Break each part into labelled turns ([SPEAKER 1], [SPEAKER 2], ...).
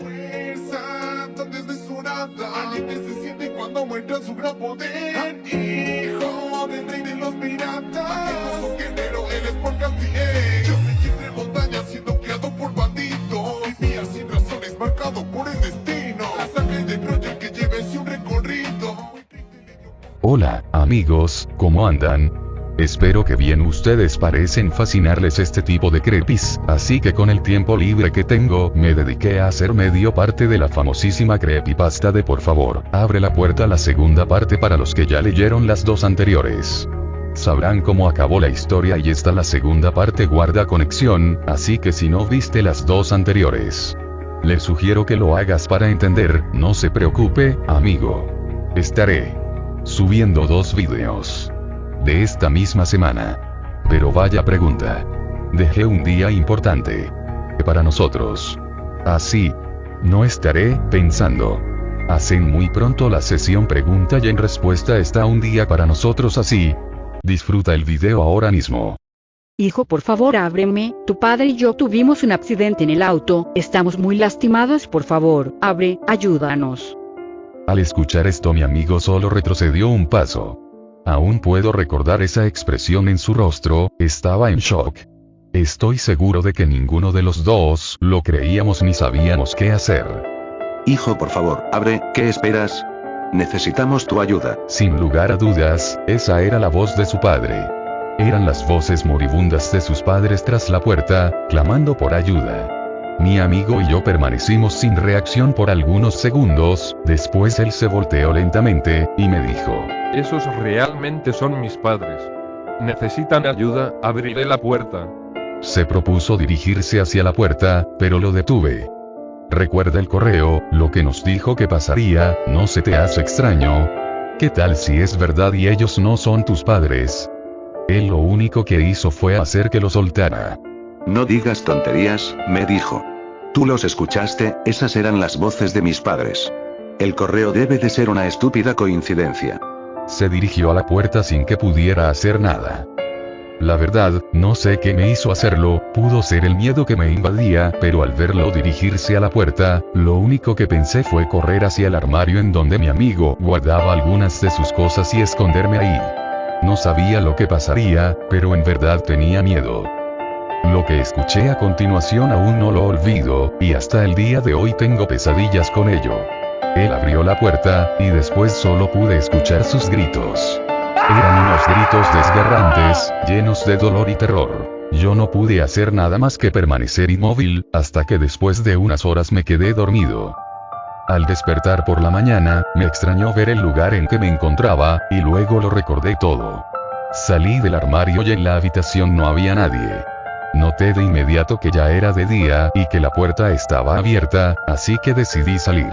[SPEAKER 1] Fuerza tan desmesurada Alguien se siente cuando muestra su gran poder. Hijo del rey de los piratas. Majestuoso guerrero, eres por Castiel Yo me entre montañas siendo criado por bandidos. Vivía sin razones, marcado por el destino. La sangre de Troya que lleve un recorrido.
[SPEAKER 2] Hola, amigos, ¿cómo andan? Espero que bien ustedes parecen fascinarles este tipo de crepis, así que con el tiempo libre que tengo, me dediqué a hacer medio parte de la famosísima creepypasta de por favor, abre la puerta la segunda parte para los que ya leyeron las dos anteriores. Sabrán cómo acabó la historia y esta la segunda parte guarda conexión, así que si no viste las dos anteriores, le sugiero que lo hagas para entender, no se preocupe, amigo. Estaré subiendo dos vídeos de esta misma semana. Pero vaya pregunta. Dejé un día importante. Para nosotros. Así. No estaré pensando. Hacen muy pronto la sesión pregunta y en respuesta está un día para nosotros así. Disfruta el video ahora mismo.
[SPEAKER 3] Hijo, por favor, ábreme. Tu padre y yo tuvimos un accidente en el auto. Estamos muy lastimados, por favor. Abre, ayúdanos.
[SPEAKER 2] Al escuchar esto mi amigo solo retrocedió un paso. Aún puedo recordar esa expresión en su rostro, estaba en shock. Estoy seguro de que ninguno de los dos lo creíamos ni sabíamos qué hacer.
[SPEAKER 4] Hijo, por favor, abre, ¿qué esperas? Necesitamos tu ayuda.
[SPEAKER 2] Sin lugar a dudas, esa era la voz de su padre. Eran las voces moribundas de sus padres tras la puerta, clamando por ayuda. Mi amigo y yo permanecimos sin reacción por algunos segundos, después él se volteó lentamente, y me dijo,
[SPEAKER 5] esos realmente son mis padres. Necesitan ayuda, abriré la puerta.
[SPEAKER 2] Se propuso dirigirse hacia la puerta, pero lo detuve. Recuerda el correo, lo que nos dijo que pasaría, ¿no se te hace extraño? ¿Qué tal si es verdad y ellos no son tus padres? Él lo único que hizo fue hacer que lo soltara.
[SPEAKER 4] No digas tonterías, me dijo. Tú los escuchaste, esas eran las voces de mis padres. El correo debe de ser una estúpida coincidencia.
[SPEAKER 2] Se dirigió a la puerta sin que pudiera hacer nada. La verdad, no sé qué me hizo hacerlo, pudo ser el miedo que me invadía, pero al verlo dirigirse a la puerta, lo único que pensé fue correr hacia el armario en donde mi amigo guardaba algunas de sus cosas y esconderme ahí. No sabía lo que pasaría, pero en verdad tenía miedo. Lo que escuché a continuación aún no lo olvido, y hasta el día de hoy tengo pesadillas con ello. Él abrió la puerta, y después solo pude escuchar sus gritos. Eran unos gritos desgarrantes, llenos de dolor y terror. Yo no pude hacer nada más que permanecer inmóvil, hasta que después de unas horas me quedé dormido. Al despertar por la mañana, me extrañó ver el lugar en que me encontraba, y luego lo recordé todo. Salí del armario y en la habitación no había nadie. Noté de inmediato que ya era de día, y que la puerta estaba abierta, así que decidí salir.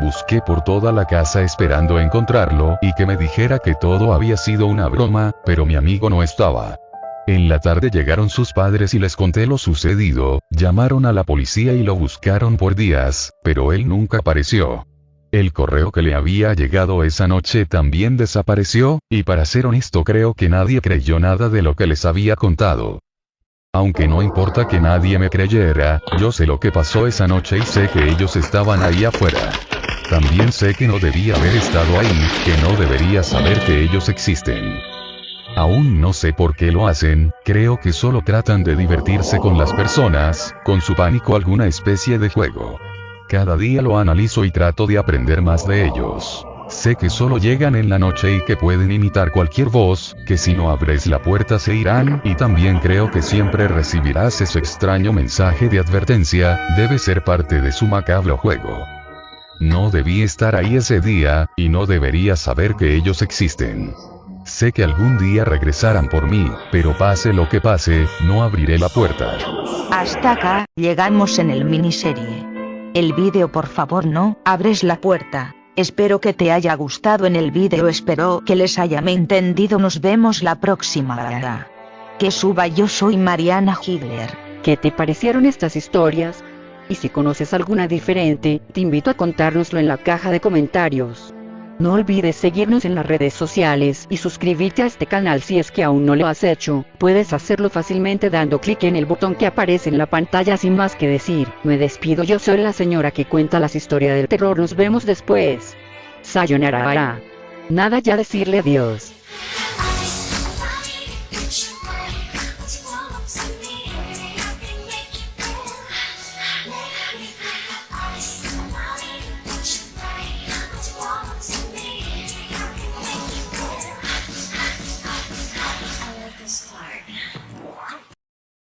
[SPEAKER 2] Busqué por toda la casa esperando encontrarlo, y que me dijera que todo había sido una broma, pero mi amigo no estaba. En la tarde llegaron sus padres y les conté lo sucedido, llamaron a la policía y lo buscaron por días, pero él nunca apareció. El correo que le había llegado esa noche también desapareció, y para ser honesto creo que nadie creyó nada de lo que les había contado. Aunque no importa que nadie me creyera, yo sé lo que pasó esa noche y sé que ellos estaban ahí afuera. También sé que no debía haber estado ahí, que no debería saber que ellos existen. Aún no sé por qué lo hacen, creo que solo tratan de divertirse con las personas, con su pánico alguna especie de juego. Cada día lo analizo y trato de aprender más de ellos. Sé que solo llegan en la noche y que pueden imitar cualquier voz, que si no abres la puerta se irán, y también creo que siempre recibirás ese extraño mensaje de advertencia, debe ser parte de su macabro juego. No debí estar ahí ese día, y no debería saber que ellos existen. Sé que algún día regresarán por mí, pero pase lo que pase, no abriré la puerta.
[SPEAKER 6] Hasta acá, llegamos en el miniserie. El vídeo por favor no, abres la puerta. Espero que te haya gustado en el vídeo espero que les haya entendido nos vemos la próxima. Que suba yo soy Mariana Higler.
[SPEAKER 3] ¿Qué te parecieron estas historias? Y si conoces alguna diferente, te invito a contárnoslo en la caja de comentarios. No olvides seguirnos en las redes sociales y suscribirte a este canal si es que aún no lo has hecho. Puedes hacerlo fácilmente dando clic en el botón que aparece en la pantalla sin más que decir. Me despido, yo soy la señora que cuenta las historias del terror. Nos vemos después. Sayonara. Nada ya decirle adiós.